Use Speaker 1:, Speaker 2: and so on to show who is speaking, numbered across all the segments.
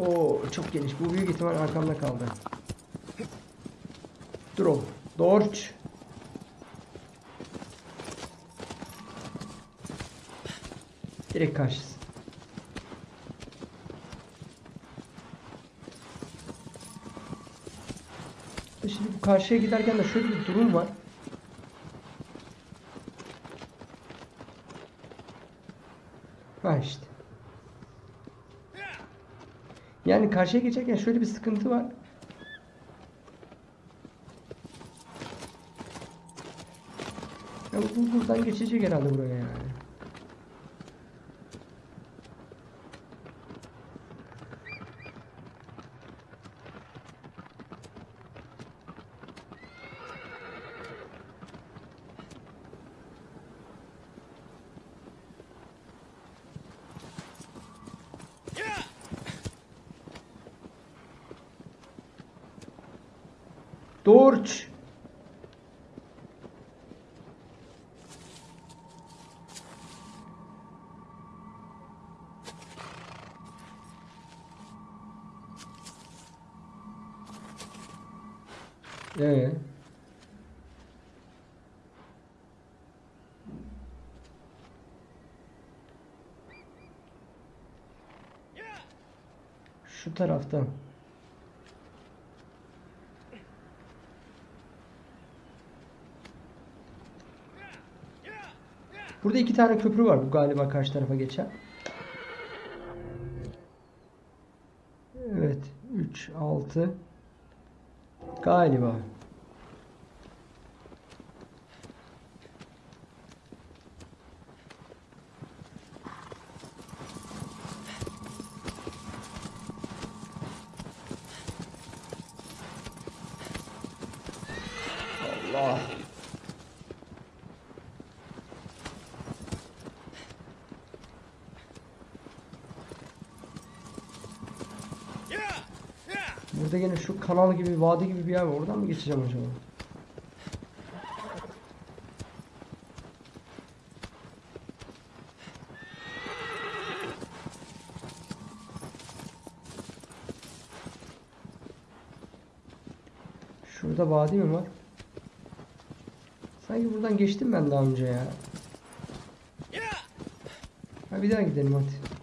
Speaker 1: Oo çok geniş. Bu büyük ihtimal arkamda kaldı. Oğlum. Dorç. Direkt karşısı. Şimdi bu karşıya giderken de şöyle bir durum var. Ha işte. Yani karşıya geçerken şöyle bir sıkıntı var. Ya bu buradan geçecek herhalde buraya Dorç. Ee. Şu taraftan. Burada iki tane köprü var bu galiba karşı tarafa geçen. Evet. 3, 6. Galiba. Allah. Burada yine şu kanal gibi, vadi gibi bir yer var. Oradan mı geçeceğim acaba? Şurada vadi mi var? Sanki buradan geçtim ben daha önce ya. Ha bir daha gidelim hadi.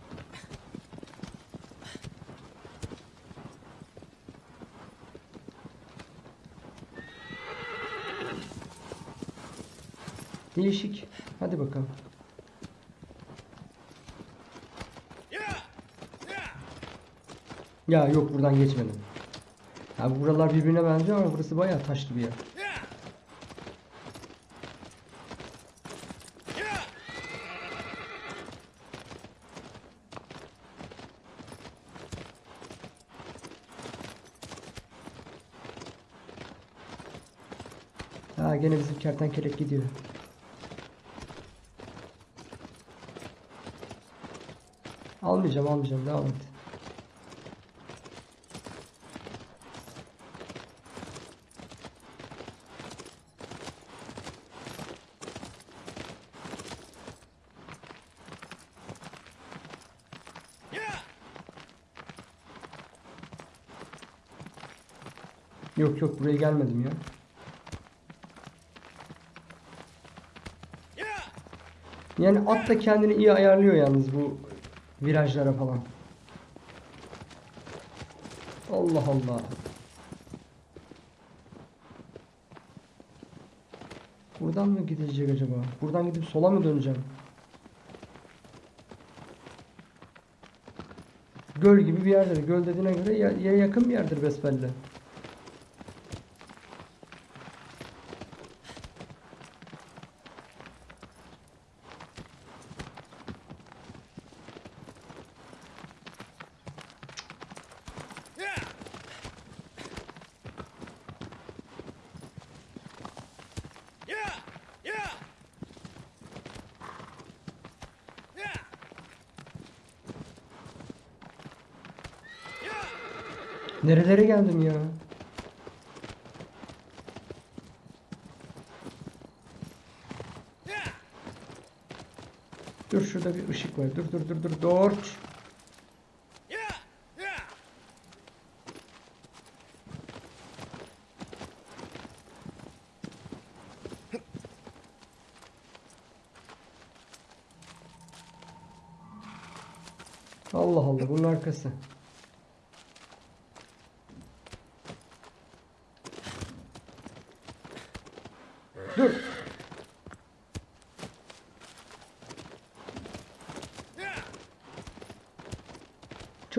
Speaker 1: Değişik. Hadi bakalım. Ya yok buradan geçmedim. Ya buralar birbirine benziyor ama burası bayağı taşlı bir yer. Ha gene bizim kertenkelek gidiyor. Almayacağım almayacağım devam et. Yok yok buraya gelmedim ya. Yani at da kendini iyi ayarlıyor yalnız bu virajlara falan. Allah Allah. Buradan mı gidecek acaba? Buradan gidip sola mı döneceğim? Göl gibi bir yerdir. Göl dediğine göre ya, ya yakın bir yerdir besbelli. Nerelere geldim ya? Dur şurada bir ışık var. Dur dur dur dur. Dorç. Allah Allah bunun arkası.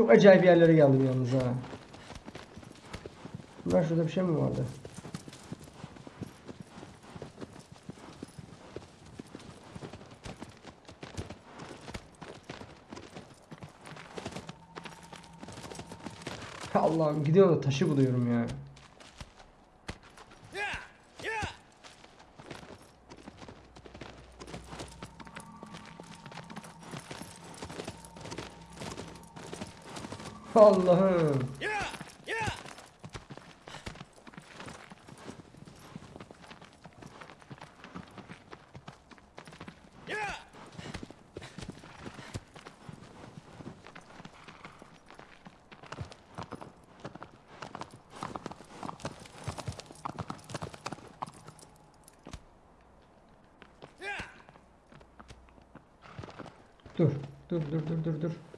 Speaker 1: Çok acayip yerlere geldim yalnız ha. Bunlar şurada bir şey mi vardı? Allah'ım gidiyorum da taşı buluyorum ya. Allah'ım. Dur. Dur dur dur dur dur.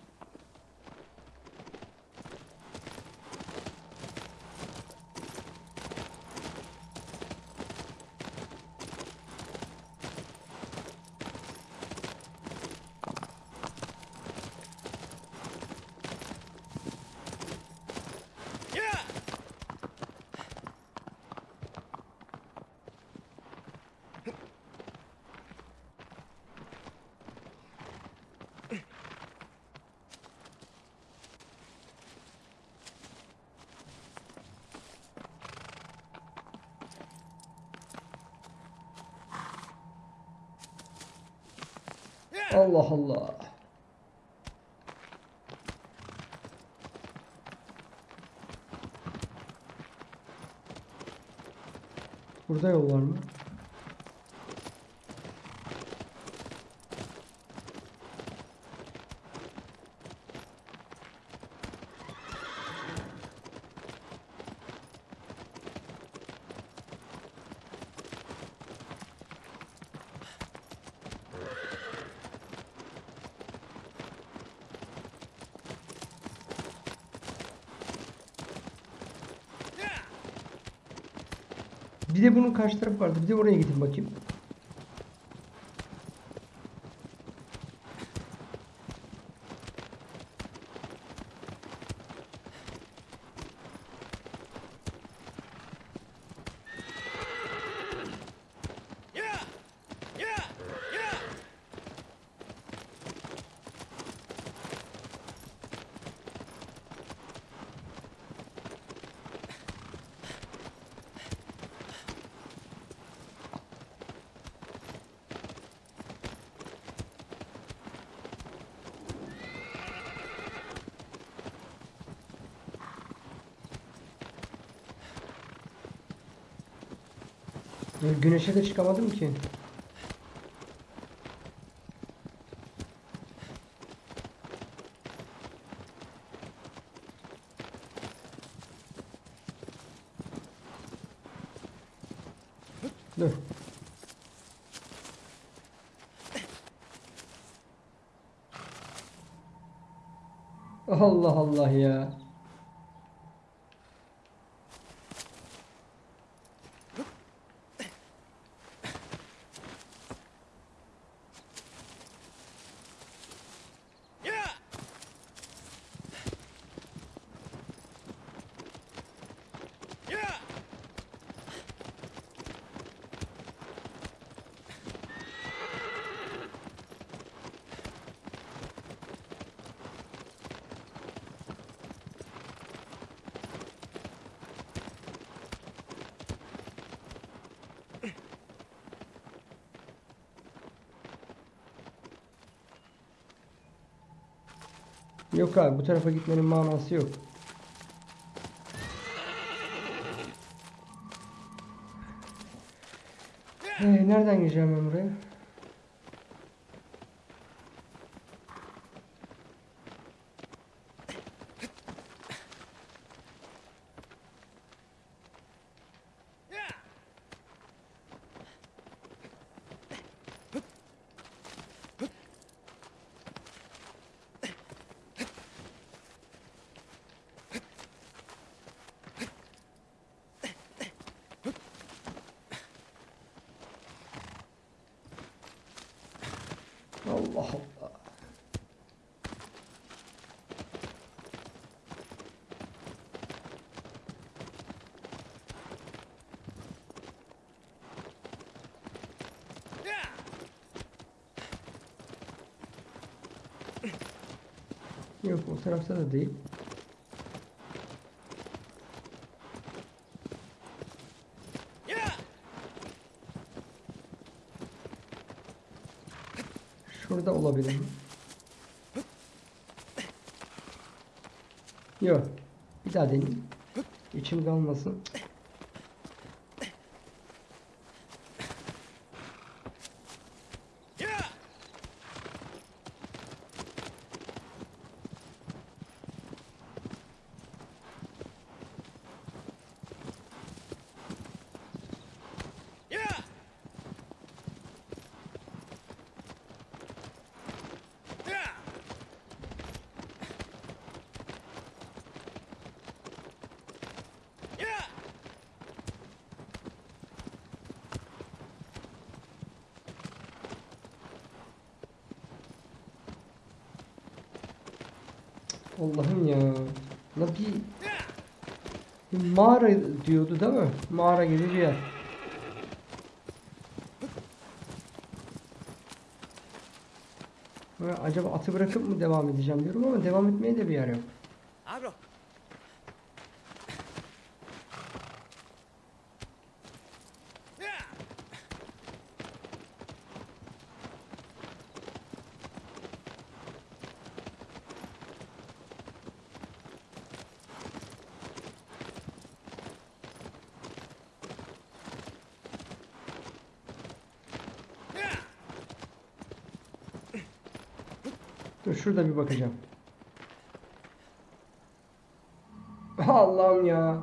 Speaker 1: Allah Allah. Burada yol var mı? Bir de bunun karşı tarafı vardı. Bir de oraya gidin bakayım. Ya Güneşe de çıkamadım ki. Dur. Allah Allah ya. Yok abi bu tarafa gitmenin manası yok. Ee, nereden gireceğim ben buraya? Allah Allah. Yok o tarafta da değil. Şurada olabilir mi? Yok. Bir daha deneyeyim. İçim kalmasın. Allah'ım ya. La bir, bir mağara diyordu değil mi? Mağara gibi bir yer. Acaba atı bırakıp mı devam edeceğim diyorum ama devam etmeye de bir yer yok. Dur şurada bir bakacağım. Allah'ım ya.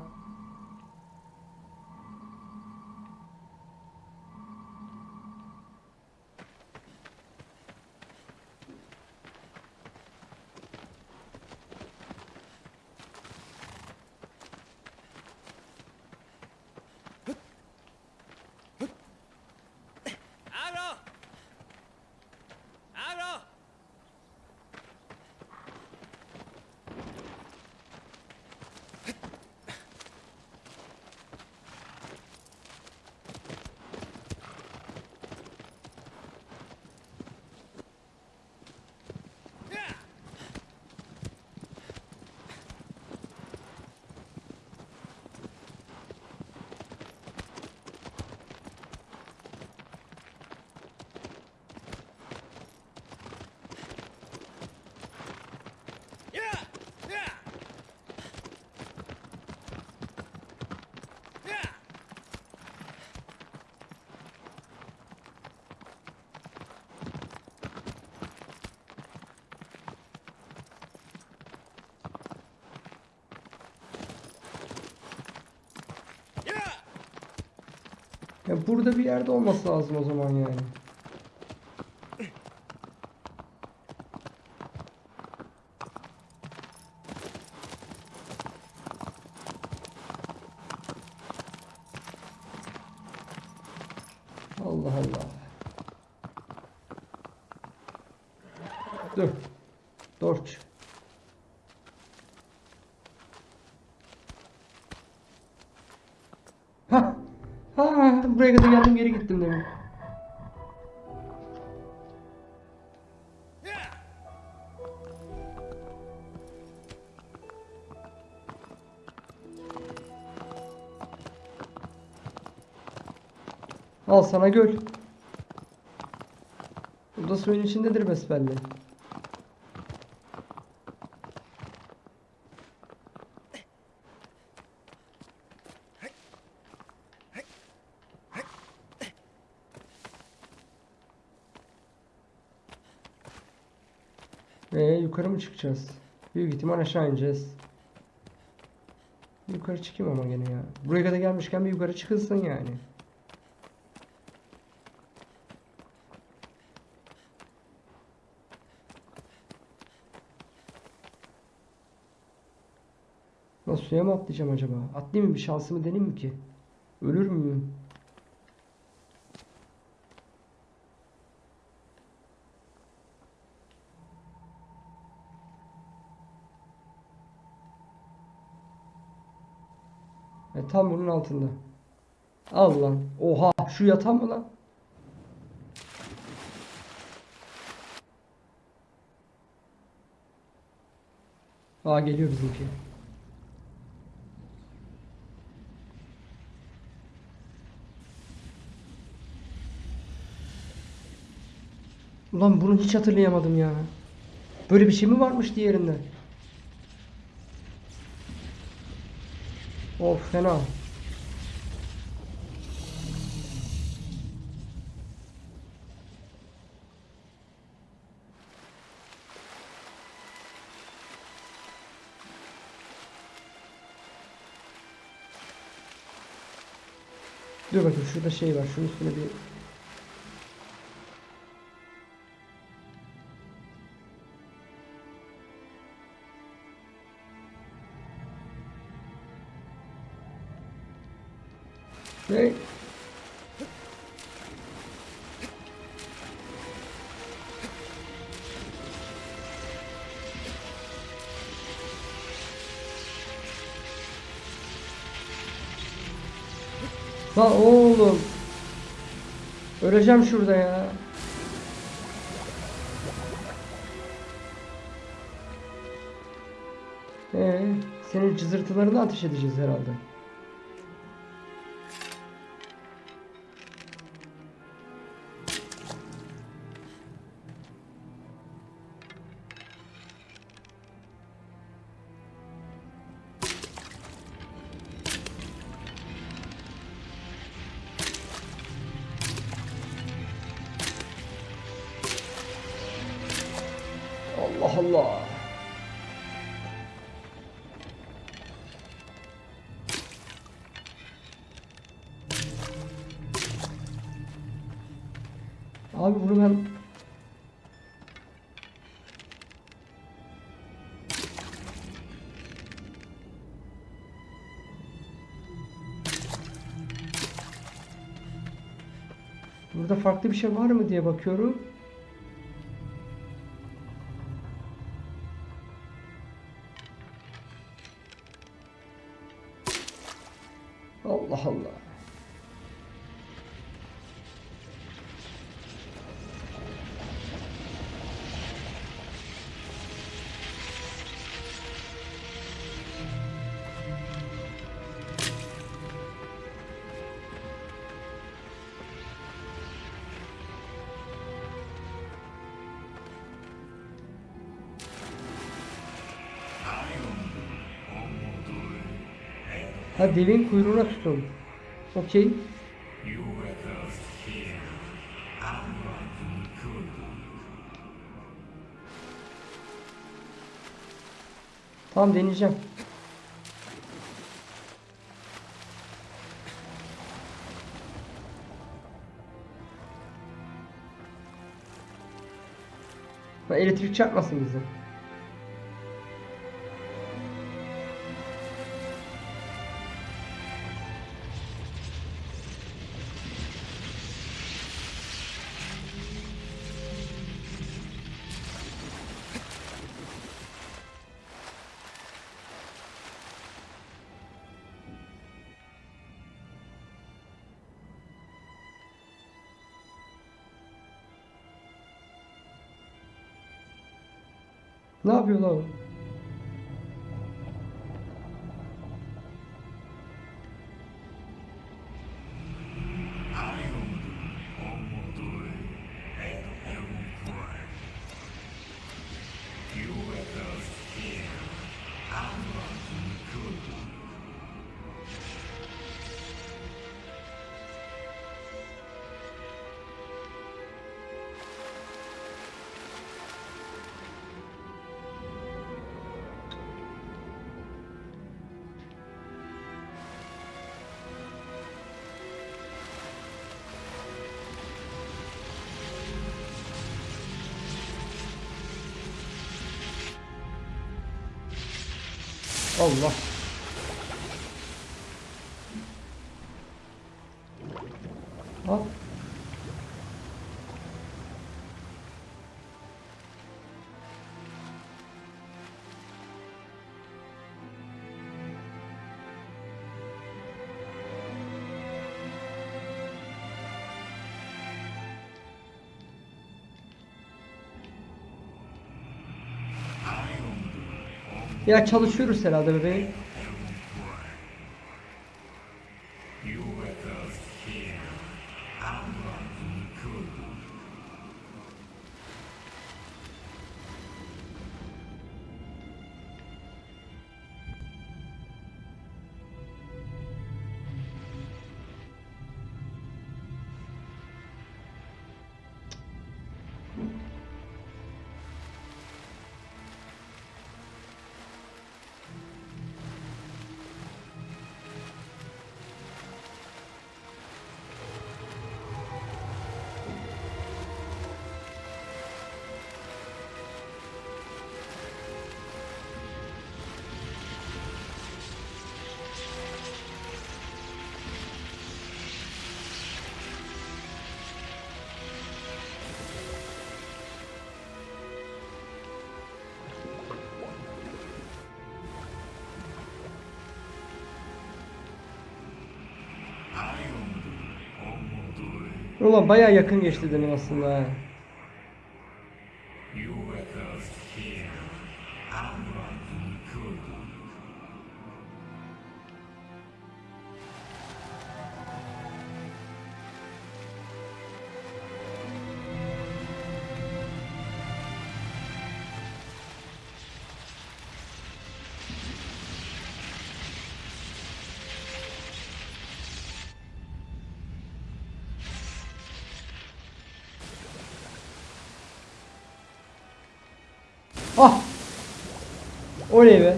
Speaker 1: Ya burada bir yerde olması lazım o zaman yani. Allah Allah. Dur. Dorç. Ha. Ha, geri gittim demin. Al sana göl. Bu da suyun içindedir besbelli. Ee, yukarı mı çıkacağız? Büyük ihtimal aşağı ineceğiz. Yukarı çıkayım ama gene ya. Buraya kadar gelmişken bir yukarı çıkılsın yani. Nasıl suya mı atlayacağım acaba? Atlayayım mı bir şansımı deneyeyim mi ki? Ölür müyüm? Tam bunun altında. Al lan. Oha şu yatan mı lan? Aa geliyor bizimki. Ulan bunu hiç hatırlayamadım ya. Böyle bir şey mi varmış diğerinde? Of fena. Dur bakayım şurada şey var. Şunun üstüne bir Lan oğlum. Öleceğim şurada ya. Ee, senin cızırtılarını ateş edeceğiz herhalde. Farklı bir şey var mı diye bakıyorum. Allah Allah. Ha devin kuyruğuna tutun. Okey. Tamam deneyeceğim. Elektrik çarpmasın bize. Ne yapıyor Oh, Allah. Ya çalışıyoruz herhalde bebeğim. Ulan bayağı yakın geçti demin aslında. Oley be.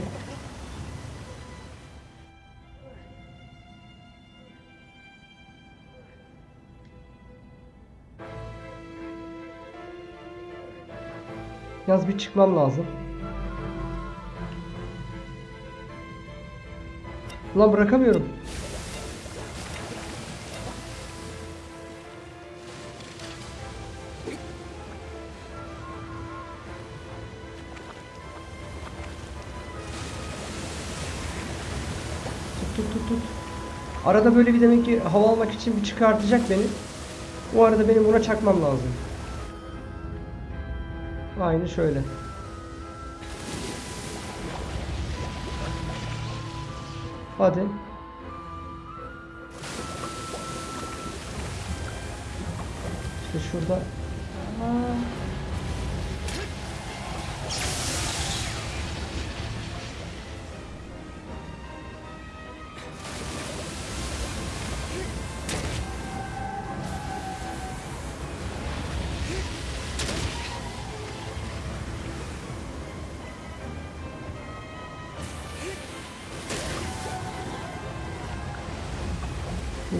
Speaker 1: Yaz bir çıkmam lazım. Ulan bırakamıyorum. Arada böyle bir demek ki hava almak için bir çıkartacak beni. O arada benim buna çakmam lazım. Aynı şöyle. Hadi. İşte şurada.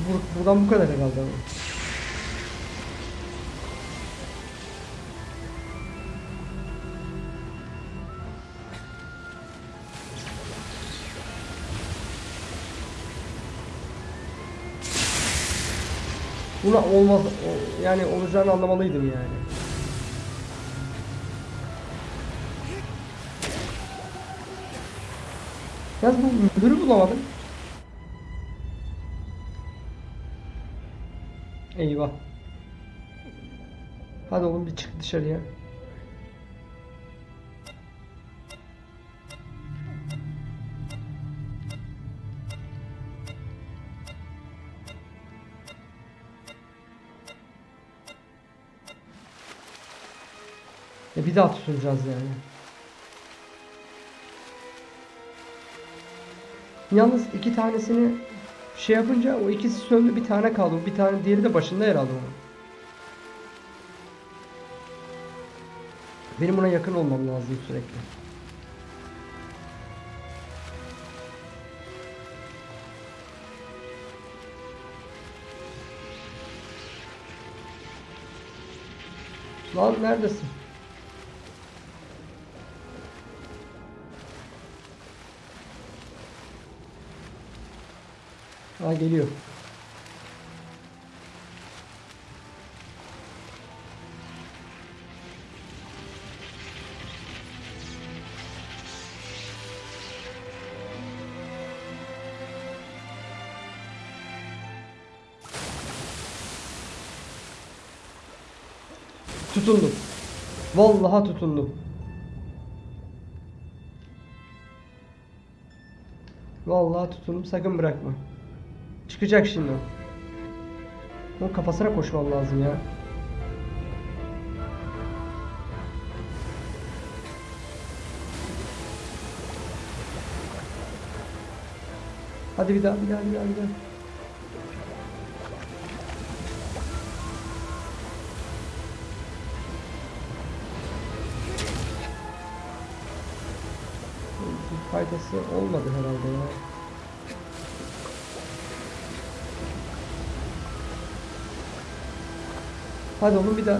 Speaker 1: Bu, bu- buradan bu kadar herhalde. Buna olmaz yani olacağını anlamalıydım yani. Yalnız bu müdürü bulamadım. Eyvah. Hadi oğlum bir çık dışarıya. E bir daha tutulacağız yani. Yalnız iki tanesini şey yapınca o ikisi söndü bir tane kaldı. Bir tane diğeri de başında herhalde onun. Benim buna yakın olmam lazım sürekli. Lan neredesin? Ha geliyor. Tutundum. Vallahi tutundum. Vallahi tutun sakın bırakma. Çıkacak şimdi o. Onun kafasına koşman lazım ya. Hadi bir daha bir daha bir daha bir daha. Faydası olmadı herhalde ya. Hadi oğlum bir daha.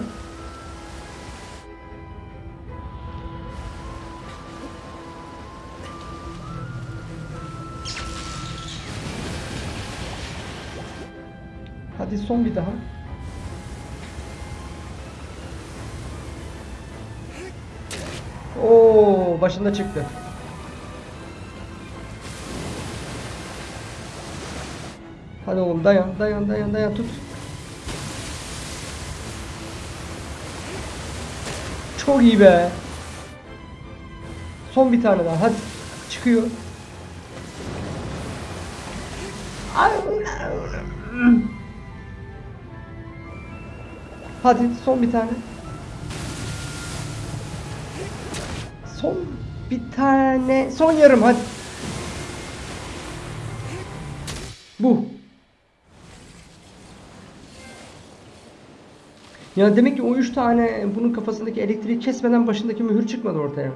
Speaker 1: Hadi son bir daha. Oo, başında çıktı. Hadi oğlum dayan, dayan, dayan, dayan tut. Çok iyi be. Son bir tane daha. Hadi. Çıkıyor. Hadi son bir tane. Son bir tane. Son yarım hadi. Ya demek ki o üç tane bunun kafasındaki elektriği kesmeden başındaki mühür çıkmadı ortaya.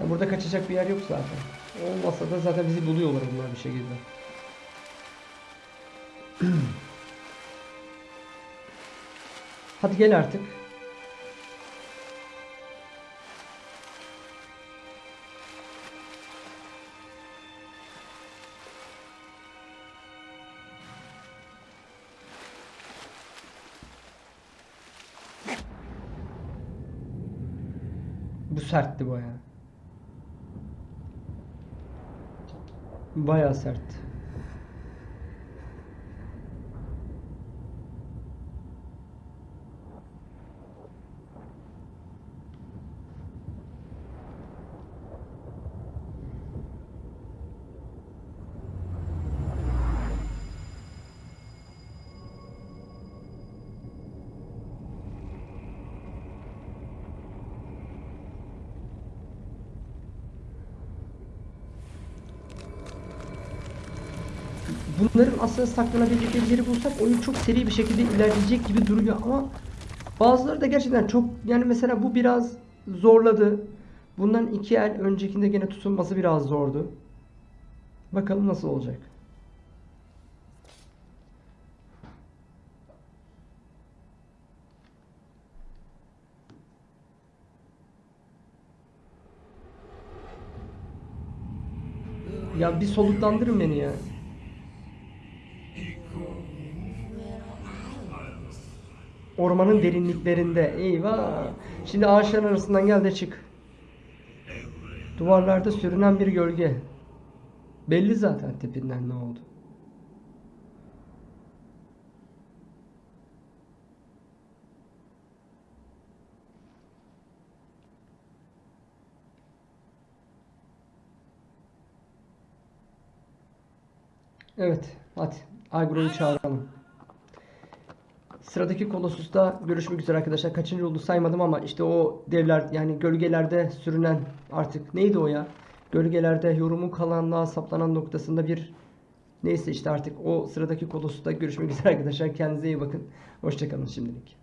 Speaker 1: Ya burada kaçacak bir yer yok zaten. Olmasa da zaten bizi buluyorlar bunlar bir şekilde. Hadi gel artık. Bu sertti bayağı. Bayağı sert. Bunların aslında saklanabilecek bir yeri bulsak oyun çok seri bir şekilde ilerleyecek gibi duruyor ama bazıları da gerçekten çok yani mesela bu biraz zorladı. Bundan iki el öncekinde gene tutulması biraz zordu. Bakalım nasıl olacak. Ya bir soluklandırın beni ya. Ormanın derinliklerinde. Eyvah. Şimdi ağaçların arasından gel de çık. Duvarlarda sürünen bir gölge. Belli zaten tipinden ne oldu. Evet, hadi Agro'yu çağıralım. Sıradaki Colossus'ta görüşmek üzere arkadaşlar. Kaçıncı oldu saymadım ama işte o devler yani gölgelerde sürünen artık neydi o ya? Gölgelerde yorumun kalanlığa saplanan noktasında bir neyse işte artık o sıradaki Colossus'ta görüşmek üzere arkadaşlar. Kendinize iyi bakın. Hoşçakalın şimdilik.